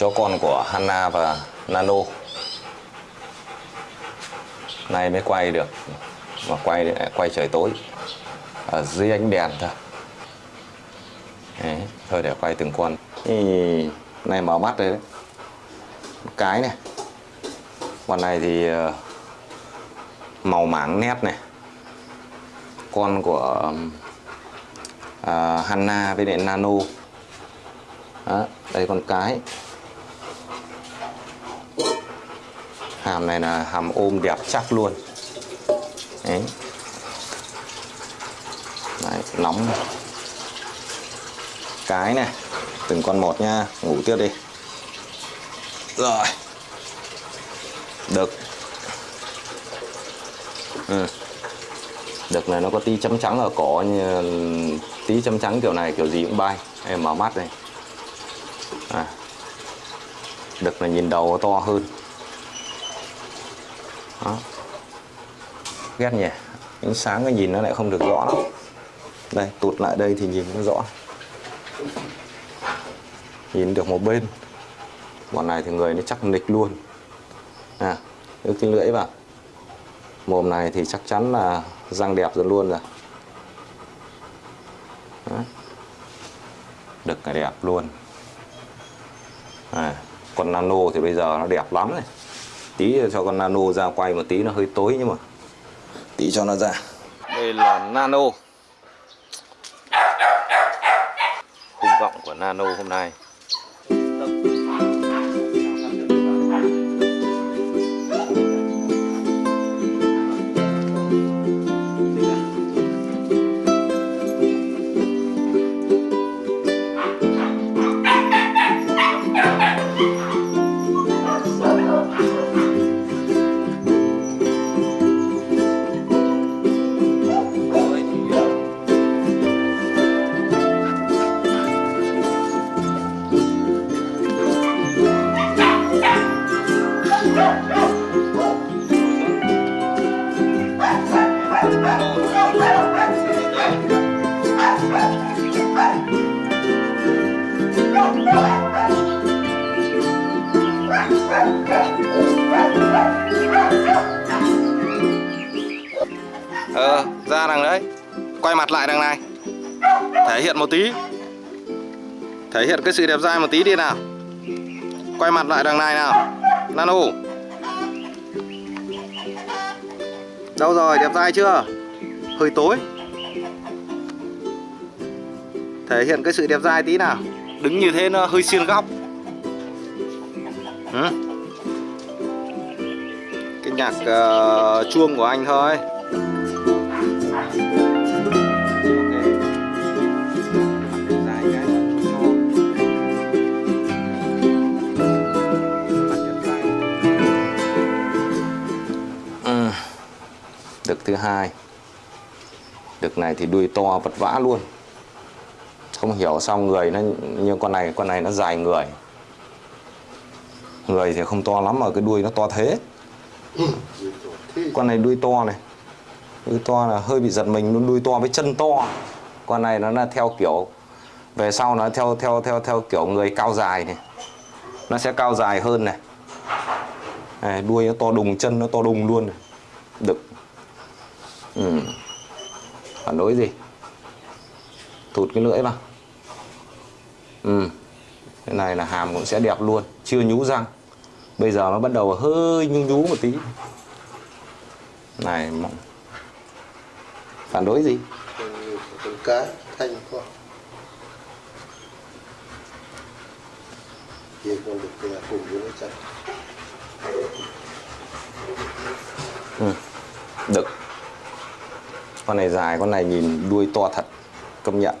chó con của Hanna và Nano. Nay mới quay được mà quay quay trời tối. Ở dưới ánh đèn thôi. Đấy, thôi để quay từng con. Thì này mở mắt đấy. Một cái này. Con này thì ờ, màu mảng nét này. Con của ờ, uh, Hanna với lại Nano. Đó, đây con cái. Hàm này là hàm ôm đẹp chắc luôn. Đấy, đấy nóng. Cái này từng con một nha ngủ tiếp đi. Rồi. Đực. Ừ. đực này nó có tí chấm trắng ở cổ như tí chấm trắng kiểu này kiểu gì cũng bay. Em mở mắt đây. À. đực này nhìn đầu to hơn đó. Ghét nhỉ? Ánh sáng cái nhìn nó lại không được rõ lắm. Đây tụt lại đây thì nhìn nó rõ. Nhìn được một bên. Bọn này thì người nó chắc nịch luôn. À đưa cái lưỡi vào. Mồm này thì chắc chắn là răng đẹp rồi luôn rồi. Đó. đực là đẹp luôn. À, còn nano thì bây giờ nó đẹp lắm này tí cho con nano ra quay một tí nó hơi tối nhưng mà. Tí cho nó ra. Đây là nano. Khung gọng của nano hôm nay Ờ, ra đằng đấy. Quay mặt lại đằng này. Thể hiện một tí. Thể hiện cái sự đẹp dai một tí đi nào. Quay mặt lại đằng này nào. Nano. Đâu rồi, đẹp dai chưa? Hơi tối. Thể hiện cái sự đẹp dai tí nào. Đứng như thế nó hơi xiên góc. Ừ? Cái nhạc uh, chuông của anh thôi. Đực thứ hai. Đực này thì đuôi to vật vã luôn. Không hiểu sao người nó như con này con này nó dài người. Người thì không to lắm mà cái đuôi nó to thế. Con này đuôi to này. Đuôi to là hơi bị giật mình luôn đuôi to với chân to. Con này nó là theo kiểu về sau nó theo theo theo theo kiểu người cao dài này. Nó sẽ cao dài hơn này, này đuôi nó to đùng chân nó to đùng luôn này. đực ừ. phản đối gì? Thụt cái lưỡi vào. Ừ. cái này là hàm cũng sẽ đẹp luôn. Chưa nhú răng. Bây giờ nó bắt đầu hơi nhú nhú một tí. Này phản đối gì? Cái thanh quá con được cùng với nó ừ. đực con này dài con này nhìn đuôi to thật công nhận.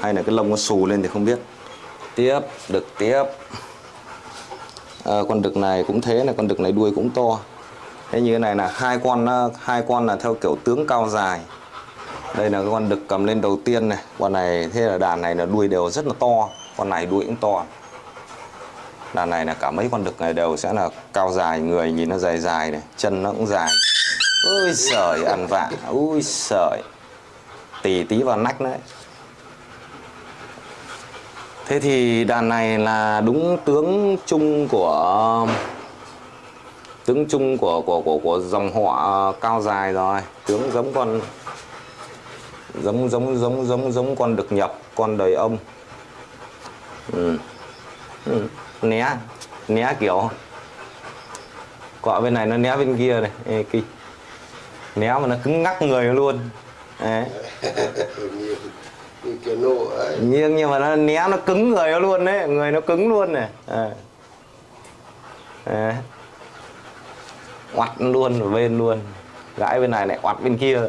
Hay là cái lông nó xù lên thì không biết. Tiếp đực tiếp. À, con đực này cũng thế là con đực này đuôi cũng to. Thế như thế này là hai con ờ, hai con là theo kiểu tướng cao dài. Đây là cái con đực cầm lên đầu tiên này. Con này thế là đàn này là đuôi đều rất là to. Con này đuôi cũng to. Đàn này là cả mấy con đực này đều sẽ là cao dài người nhìn nó dài dài này chân nó cũng dài ôi sợi ăn vạ. Ui sợi tì tí vào nách đấy. Thế thì đàn này là đúng tướng chung của tướng chung của của của của dòng họ cao dài rồi. Tướng giống con giống giống giống giống giống con được nhập con đời ông. Ừ. Ừ. né né kiểu. Cọ bên này nó né bên kia này. Ê, kì né mà nó cứng ngắc người luôn. Đấy. như, như kiểu nộ ấy. Nhưng nhưng mà nó né nó cứng người nó luôn đấy người nó cứng luôn này. À. Oặt luôn ở bên luôn. Gãi bên này lại oặt bên kia.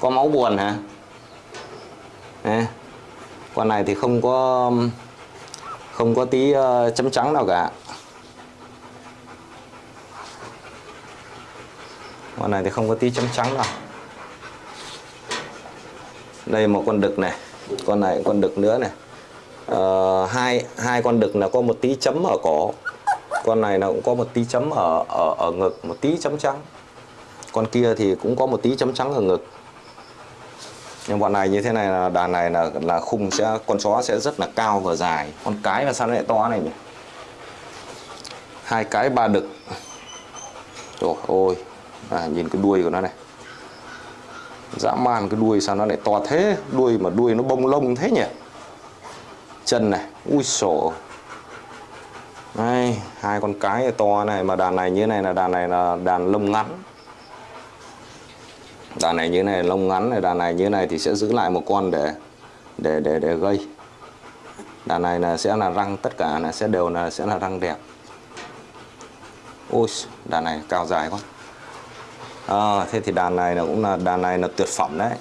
Có máu buồn hả? Đấy. con này thì không có không có tí ờ, chấm trắng nào cả con này thì không có tí chấm trắng nào đây một con đực này con này con đực nữa này. Ờ, hai hai con đực là có một tí chấm ở cổ. Con này nó cũng có một tí chấm ở ở ở ngực một tí chấm trắng. Con kia thì cũng có một tí chấm trắng ở ngực. Nhưng bọn này như thế này là đàn này là là khung sẽ con chó sẽ rất là cao và dài. Con cái mà sao nó lại to này nhỉ? Hai cái ba đực. Trời ôi à, nhìn cái đuôi của nó này. Dã man cái đuôi sao nó lại to thế? Đuôi mà đuôi nó bông lông thế nhỉ? Chân này ui sổ đây hai con cái to này mà đàn này như thế này là đàn này là đàn lông ngắn. Đàn này như thế này lông ngắn này đàn này như thế này thì sẽ giữ lại một con để để để để gây. Đàn này là sẽ là răng tất cả là sẽ đều là sẽ là răng đẹp. Ôi đàn này cao dài quá à, thế thì đàn này là cũng là đàn này là tuyệt phẩm đấy.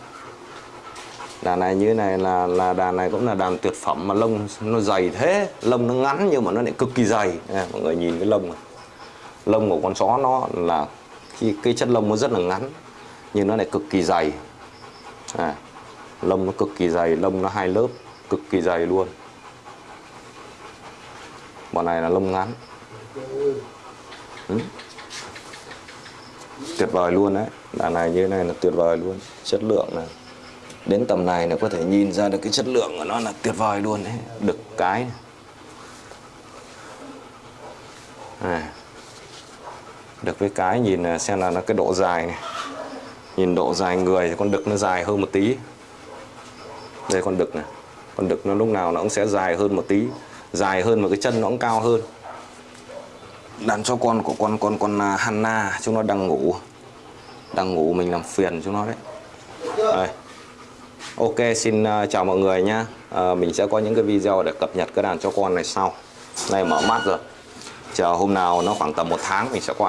Đàn này như thế này là là đàn này cũng là đàn tuyệt phẩm mà lông nó dày thế. Lông nó ngắn nhưng mà nó lại cực kỳ dày. À, mọi người nhìn cái lông này. Lông của con chó nó là khi cái chất lông nó rất là ngắn nhưng nó lại cực kỳ dày. À, lông nó cực kỳ dày lông nó hai lớp cực kỳ dày luôn. Bọn này là lông ngắn. Ừ tuyệt vời luôn đấy. Đàn này như thế này là tuyệt vời luôn. Chất lượng này đến tầm này là có thể nhìn ra được cái chất lượng của nó là tuyệt vời luôn đấy. Đực cái này. À. được với cái nhìn là xem là nó cái độ dài này. Nhìn độ dài người thì con đực nó dài hơn một tí. Đây con đực này. Con đực nó lúc nào nó cũng sẽ dài hơn một tí. Dài hơn và cái chân nó cũng cao hơn đàn cho con của con con con à, Hanna chúng nó đang ngủ. Đang ngủ mình làm phiền chúng nó đấy. Đây. Ok xin à, chào mọi người nhá. À, mình sẽ có những cái video để cập nhật cái đàn cho con này sau. Này mở mắt rồi. Chờ hôm nào nó khoảng tầm một tháng mình sẽ quay.